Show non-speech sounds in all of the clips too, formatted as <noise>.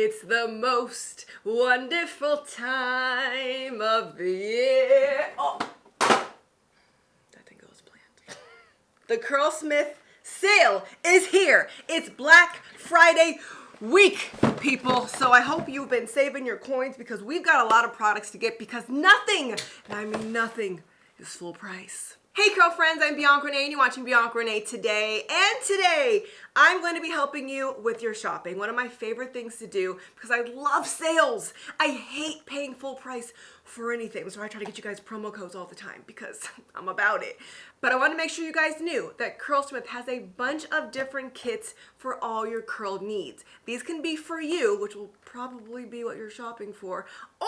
It's the most wonderful time of the year. Oh, that didn't go as planned. The Curlsmith sale is here. It's Black Friday week, people. So I hope you've been saving your coins because we've got a lot of products to get because nothing, and I mean nothing, is full price. Hey curl friends, I'm Bianca Renee and you're watching Bianca Renee today. And today, I'm going to be helping you with your shopping. One of my favorite things to do because I love sales. I hate paying full price for anything. So I try to get you guys promo codes all the time because <laughs> I'm about it. But I want to make sure you guys knew that Curlsmith has a bunch of different kits for all your curl needs. These can be for you, which will probably be what you're shopping for, or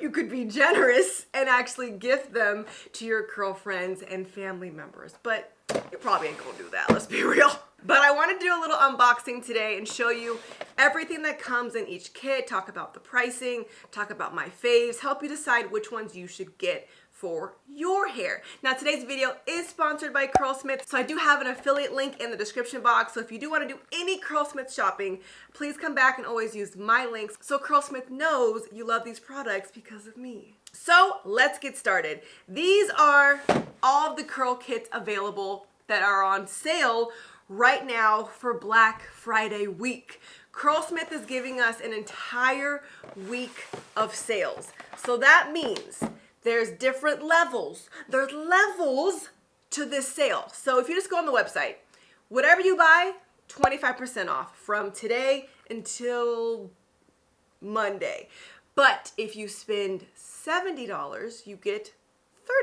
you could be generous and actually gift them to your curl friends and family members. But you probably ain't gonna do that, let's be <laughs> real. But I want to do a little unboxing today and show you everything that comes in each kit, talk about the pricing, talk about my faves, help you decide which ones you should get for your hair. Now today's video is sponsored by Curlsmith, so I do have an affiliate link in the description box. So if you do want to do any Curlsmith shopping, please come back and always use my links so Curlsmith knows you love these products because of me. So let's get started. These are all of the curl kits available that are on sale right now for Black Friday week. Curlsmith is giving us an entire week of sales. So that means there's different levels. There's levels to this sale. So if you just go on the website, whatever you buy, 25% off from today until Monday. But if you spend $70, you get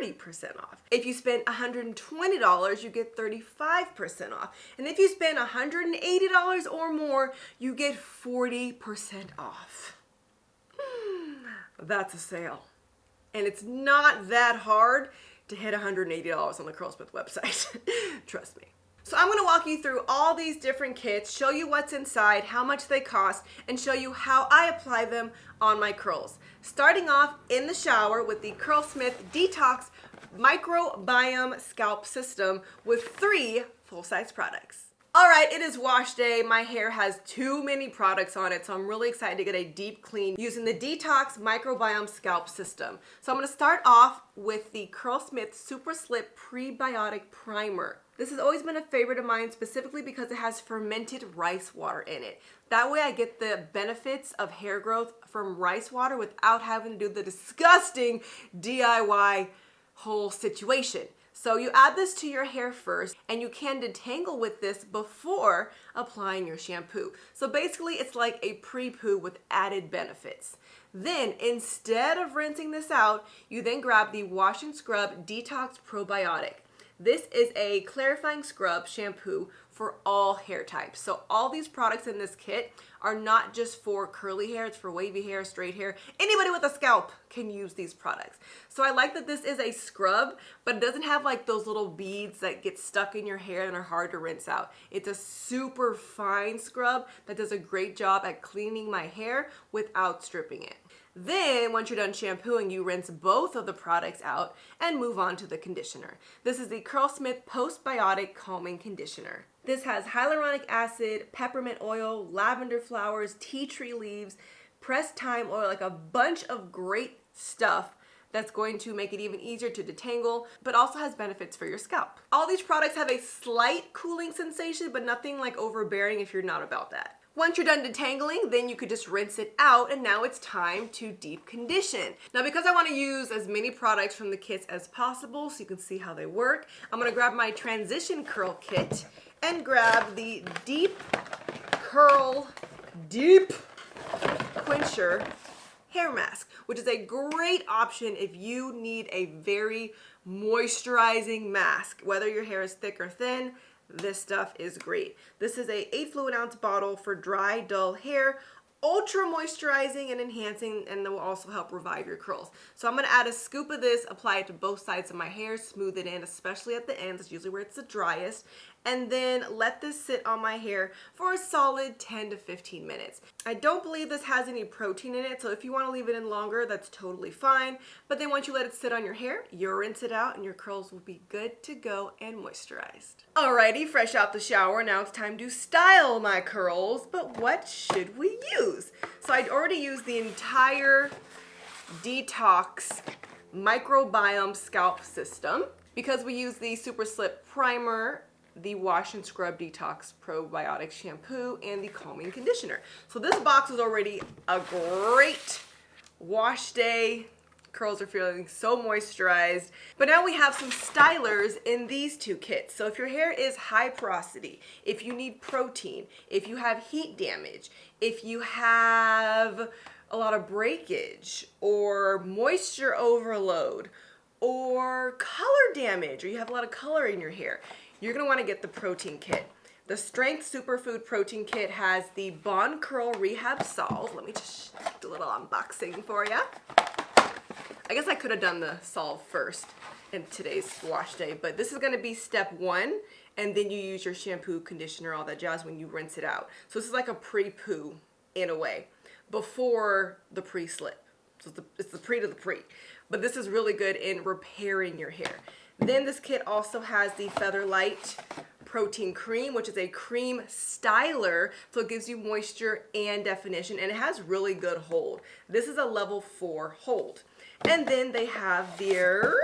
30% off. If you spend $120, you get 35% off. And if you spend $180 or more, you get 40% off. Hmm, that's a sale and it's not that hard to hit $180 on the Curlsmith website. <laughs> Trust me. So I'm to walk you through all these different kits, show you what's inside, how much they cost, and show you how I apply them on my curls. Starting off in the shower with the Curlsmith Detox Microbiome Scalp System with three full-size products. All right, it is wash day. My hair has too many products on it, so I'm really excited to get a deep clean using the Detox Microbiome Scalp System. So I'm gonna start off with the Curlsmith Super Slip Prebiotic Primer. This has always been a favorite of mine specifically because it has fermented rice water in it. That way I get the benefits of hair growth from rice water without having to do the disgusting DIY whole situation. So you add this to your hair first and you can detangle with this before applying your shampoo. So basically it's like a pre-poo with added benefits. Then instead of rinsing this out, you then grab the Wash and Scrub Detox Probiotic. This is a clarifying scrub shampoo for all hair types. So all these products in this kit are not just for curly hair, it's for wavy hair, straight hair. Anybody with a scalp can use these products. So I like that this is a scrub, but it doesn't have like those little beads that get stuck in your hair and are hard to rinse out. It's a super fine scrub that does a great job at cleaning my hair without stripping it. Then, once you're done shampooing, you rinse both of the products out and move on to the conditioner. This is the Curlsmith Postbiotic Calming Conditioner. This has hyaluronic acid, peppermint oil, lavender flowers, tea tree leaves, pressed thyme oil, like a bunch of great stuff that's going to make it even easier to detangle, but also has benefits for your scalp. All these products have a slight cooling sensation, but nothing like overbearing if you're not about that. Once you're done detangling, then you could just rinse it out and now it's time to deep condition. Now because I wanna use as many products from the kits as possible so you can see how they work, I'm gonna grab my transition curl kit and grab the Deep Curl Deep Quencher hair mask, which is a great option if you need a very moisturizing mask, whether your hair is thick or thin, this stuff is great. This is a 8 fluid ounce bottle for dry, dull hair ultra moisturizing and enhancing and it will also help revive your curls. So I'm going to add a scoop of this, apply it to both sides of my hair, smooth it in, especially at the ends, it's usually where it's the driest, and then let this sit on my hair for a solid 10 to 15 minutes. I don't believe this has any protein in it, so if you want to leave it in longer, that's totally fine. But then once you let it sit on your hair, you rinse it out and your curls will be good to go and moisturized. Alrighty, fresh out the shower, now it's time to style my curls, but what should we use? So I'd already used the entire Detox Microbiome Scalp System because we use the Super Slip Primer, the Wash and Scrub Detox Probiotic Shampoo, and the Calming Conditioner. So this box is already a great wash day. Curls are feeling so moisturized. But now we have some stylers in these two kits. So if your hair is high porosity, if you need protein, if you have heat damage, if you have a lot of breakage or moisture overload or color damage or you have a lot of color in your hair, you're gonna wanna get the protein kit. The Strength Superfood Protein Kit has the Bond Curl Rehab Salve. Let me just do a little unboxing for you. I guess I could have done the solve first in today's wash day, but this is gonna be step one, and then you use your shampoo, conditioner, all that jazz when you rinse it out. So this is like a pre-poo in a way before the pre-slip. So it's the, it's the pre to the pre. But this is really good in repairing your hair. Then this kit also has the Featherlight Protein Cream, which is a cream styler. So it gives you moisture and definition and it has really good hold. This is a level four hold. And then they have their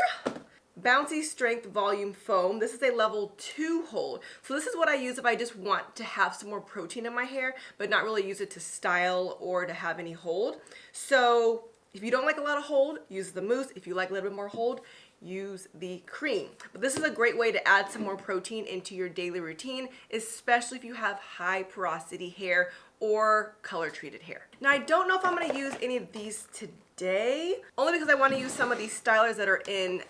Bouncy Strength Volume Foam. This is a level two hold. So this is what I use if I just want to have some more protein in my hair, but not really use it to style or to have any hold. So if you don't like a lot of hold, use the mousse. If you like a little bit more hold, use the cream. But this is a great way to add some more protein into your daily routine, especially if you have high porosity hair or color treated hair. Now I don't know if I'm gonna use any of these today, only because I wanna use some of these stylers that are in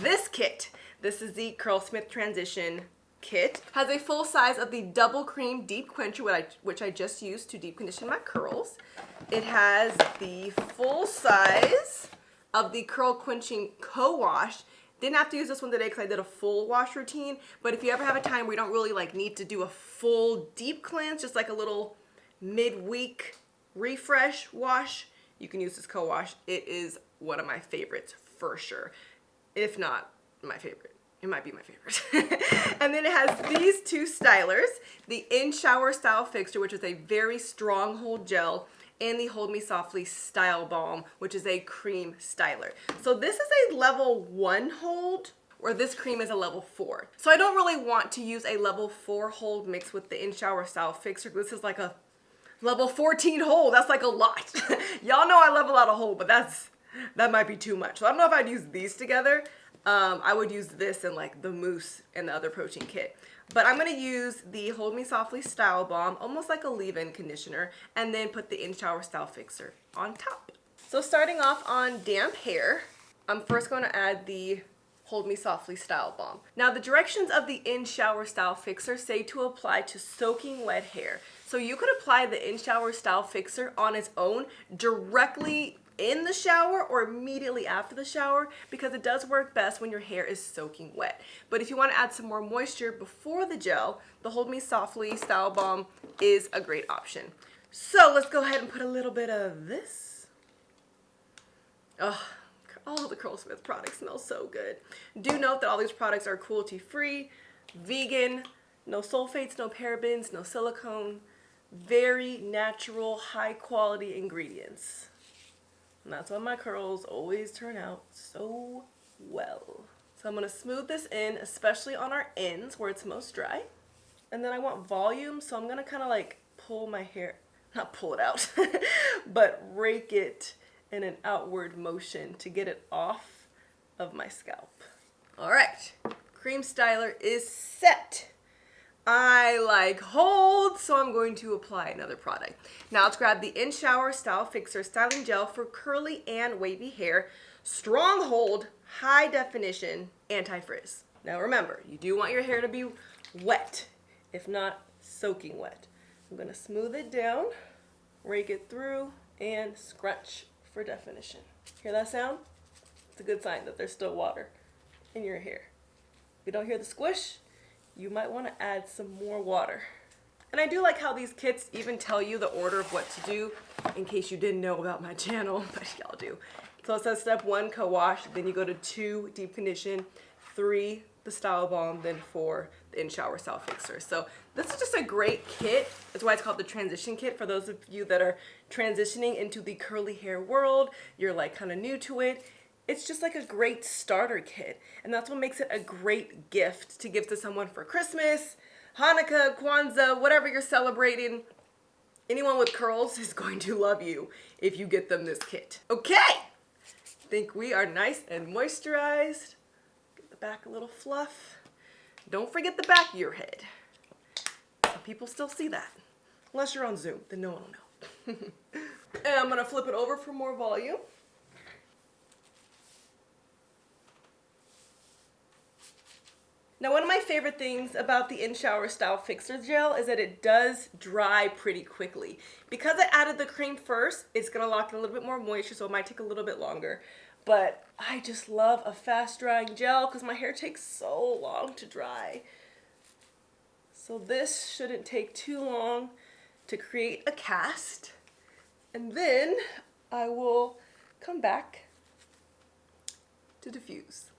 this kit. This is the Curlsmith Transition kit. Has a full size of the double cream deep quencher, which I, which I just used to deep condition my curls. It has the full size of the curl quenching co-wash. Didn't have to use this one today because I did a full wash routine, but if you ever have a time where you don't really like need to do a full deep cleanse, just like a little midweek refresh wash, you can use this co-wash. It is one of my favorites for sure if not my favorite. It might be my favorite. <laughs> and then it has these two stylers, the In Shower Style Fixture, which is a very strong hold gel, and the Hold Me Softly Style Balm, which is a cream styler. So this is a level one hold, where this cream is a level four. So I don't really want to use a level four hold mixed with the In Shower Style Fixture. This is like a level 14 hold. That's like a lot. <laughs> Y'all know I love a lot of hold, but that's that might be too much. So I don't know if I'd use these together. Um, I would use this and like the mousse and the other protein kit. But I'm going to use the Hold Me Softly Style Balm, almost like a leave-in conditioner, and then put the In Shower Style Fixer on top. So starting off on damp hair, I'm first going to add the Hold Me Softly Style Balm. Now the directions of the In Shower Style Fixer say to apply to soaking wet hair. So you could apply the In Shower Style Fixer on its own directly in the shower or immediately after the shower because it does work best when your hair is soaking wet. But if you want to add some more moisture before the gel, the Hold Me Softly Style Balm is a great option. So let's go ahead and put a little bit of this. Oh, all the Curlsmith products smell so good. Do note that all these products are cruelty free, vegan, no sulfates, no parabens, no silicone, very natural, high quality ingredients. And that's why my curls always turn out so well. So I'm going to smooth this in, especially on our ends where it's most dry. And then I want volume, so I'm going to kind of like pull my hair, not pull it out, <laughs> but rake it in an outward motion to get it off of my scalp. All right, cream styler is set. I like hold, so I'm going to apply another product. Now let's grab the In Shower Style Fixer Styling Gel for curly and wavy hair. Strong hold, high definition, anti-frizz. Now remember, you do want your hair to be wet, if not soaking wet. I'm gonna smooth it down, rake it through, and scrunch for definition. Hear that sound? It's a good sign that there's still water in your hair. If you don't hear the squish, you might want to add some more water. And I do like how these kits even tell you the order of what to do in case you didn't know about my <laughs> channel, but y'all do. So it says step one, co-wash, then you go to two, deep condition, three, the Style balm, then four, the In Shower Style Fixer. So this is just a great kit. That's why it's called the transition kit for those of you that are transitioning into the curly hair world. You're like kind of new to it. It's just like a great starter kit. And that's what makes it a great gift to give to someone for Christmas, Hanukkah, Kwanzaa, whatever you're celebrating. Anyone with curls is going to love you if you get them this kit. Okay, think we are nice and moisturized. Get the back a little fluff. Don't forget the back of your head. Some people still see that. Unless you're on Zoom, then no one will know. <laughs> and I'm gonna flip it over for more volume. Now one of my favorite things about the In Shower Style Fixer Gel is that it does dry pretty quickly. Because I added the cream first, it's to lock in a little bit more moisture so it might take a little bit longer. But I just love a fast drying gel because my hair takes so long to dry. So this shouldn't take too long to create a cast. And then I will come back to diffuse.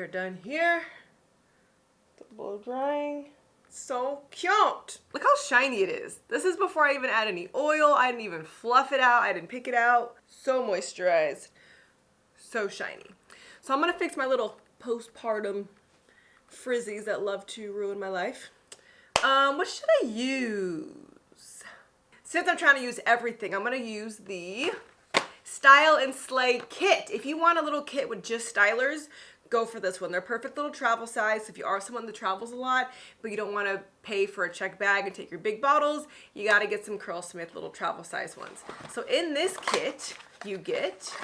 Are done here. The blow drying. So cute. Look how shiny it is. This is before I even add any oil. I didn't even fluff it out. I didn't pick it out. So moisturized. So shiny. So I'm going to fix my little postpartum frizzies that love to ruin my life. Um, what should I use? Since I'm trying to use everything, I'm going to use the Style and Slay kit. If you want a little kit with just stylers, go for this one. They're perfect little travel size. If you are someone that travels a lot, but you don't want to pay for a check bag and take your big bottles, you got to get some Curlsmith little travel size ones. So in this kit, you get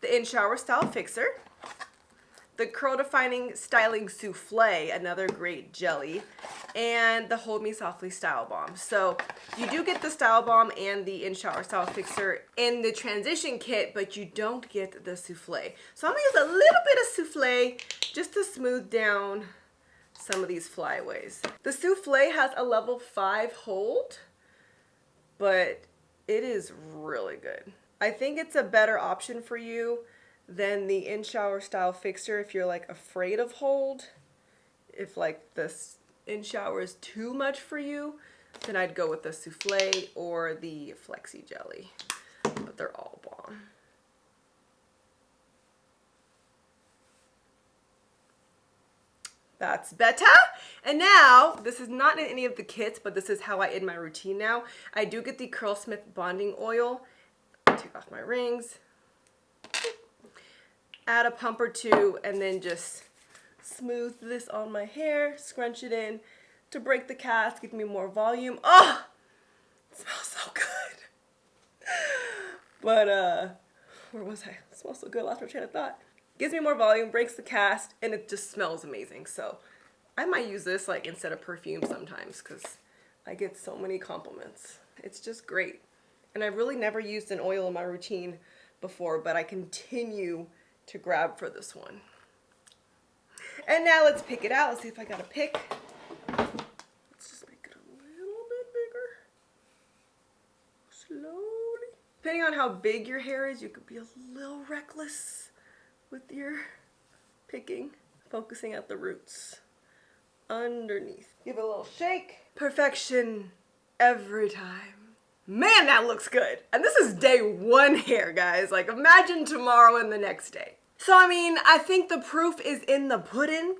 the In Shower Style Fixer, the Curl Defining Styling Souffle, another great jelly, and the Hold Me Softly Style Balm. So you do get the Style Balm and the In Shower Style Fixer in the transition kit, but you don't get the souffle. So I'm gonna use a little bit of souffle just to smooth down some of these flyaways. The souffle has a level five hold, but it is really good. I think it's a better option for you than the in-shower style fixer if you're like afraid of hold. If like this in-shower is too much for you, then I'd go with the souffle or the flexi jelly. But they're all bomb. That's better. And now, this is not in any of the kits, but this is how I end my routine now. I do get the Curlsmith bonding oil. Take off my rings add a pump or two, and then just smooth this on my hair, scrunch it in to break the cast, give me more volume. Oh, smells so good. <laughs> but, uh, where was I? It smells so good, lost my train of thought. Gives me more volume, breaks the cast, and it just smells amazing. So I might use this like instead of perfume sometimes because I get so many compliments. It's just great. And I've really never used an oil in my routine before, but I continue to grab for this one. And now let's pick it out. Let's see if I got a pick. Let's just make it a little bit bigger. Slowly. Depending on how big your hair is, you could be a little reckless with your picking. Focusing at the roots. Underneath. Give it a little shake. Perfection every time man, that looks good. And this is day one hair, guys. Like, imagine tomorrow and the next day. So, I mean, I think the proof is in the pudding.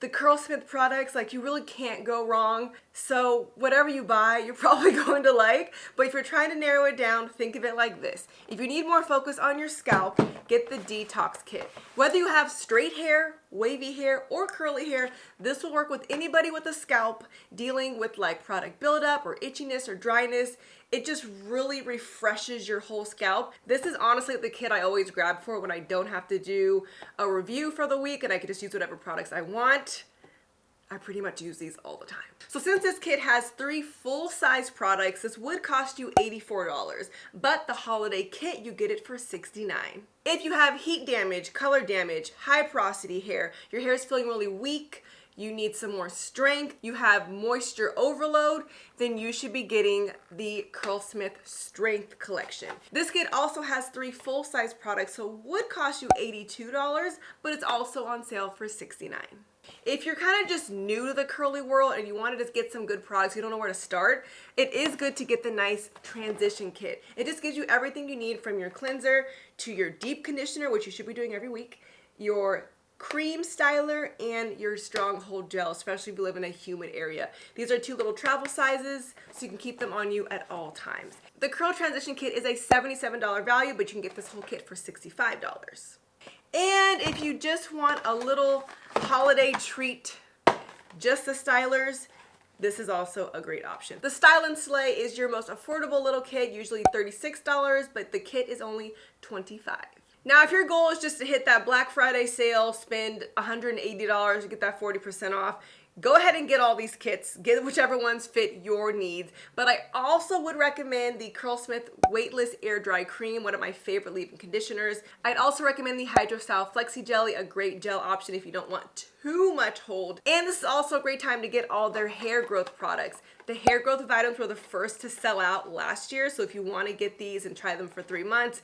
The Curlsmith products, like, you really can't go wrong. So, whatever you buy, you're <laughs> probably going to like. But if you're trying to narrow it down, think of it like this. If you need more focus on your scalp, get the Detox Kit. Whether you have straight hair, wavy hair, or curly hair, this will work with anybody with a scalp dealing with like product buildup or itchiness or dryness it just really refreshes your whole scalp. This is honestly the kit I always grab for when I don't have to do a review for the week and I can just use whatever products I want. I pretty much use these all the time. So since this kit has three full-size products, this would cost you $84, but the holiday kit, you get it for 69. If you have heat damage, color damage, high porosity hair, your hair is feeling really weak, you need some more strength, you have moisture overload, then you should be getting the Curlsmith Strength Collection. This kit also has three full-size products, so would cost you $82, but it's also on sale for 69. If you're kind of just new to the curly world and you want to just get some good products, you don't know where to start, it is good to get the nice transition kit. It just gives you everything you need from your cleanser to your deep conditioner, which you should be doing every week, your cream styler and your stronghold gel, especially if you live in a humid area. These are two little travel sizes, so you can keep them on you at all times. The Curl Transition Kit is a $77 value, but you can get this whole kit for $65. And if you just want a little holiday treat, just the stylers, this is also a great option. The Style and Slay is your most affordable little kit, usually $36, but the kit is only 25 now, if your goal is just to hit that Black Friday sale, spend $180 to get that 40% off, go ahead and get all these kits. Get whichever ones fit your needs. But I also would recommend the Curlsmith Weightless Air Dry Cream, one of my favorite leave-in conditioners. I'd also recommend the Hydrostyle Flexi Jelly, a great gel option if you don't want too much hold. And this is also a great time to get all their hair growth products. The hair growth vitamins were the first to sell out last year, so if you want to get these and try them for three months,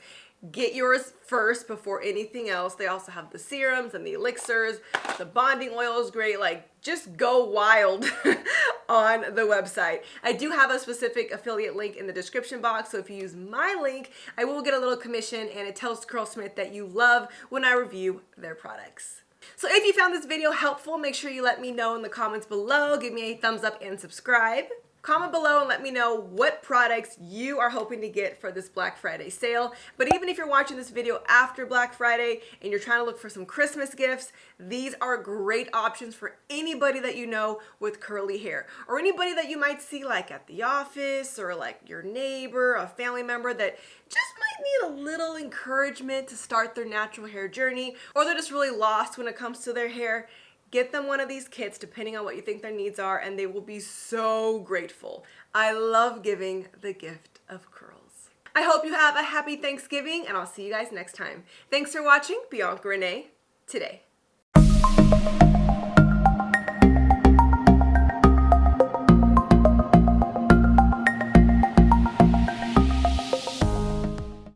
Get yours first before anything else. They also have the serums and the elixirs. The bonding oil is great. Like, just go wild <laughs> on the website. I do have a specific affiliate link in the description box, so if you use my link, I will get a little commission and it tells Curlsmith that you love when I review their products. So if you found this video helpful, make sure you let me know in the comments below. Give me a thumbs up and subscribe. Comment below and let me know what products you are hoping to get for this Black Friday sale. But even if you're watching this video after Black Friday and you're trying to look for some Christmas gifts, these are great options for anybody that you know with curly hair or anybody that you might see like at the office or like your neighbor, a family member that just might need a little encouragement to start their natural hair journey or they're just really lost when it comes to their hair Get them one of these kits depending on what you think their needs are and they will be so grateful. I love giving the gift of curls. I hope you have a happy Thanksgiving and I'll see you guys next time. Thanks for watching Bianca Renee today.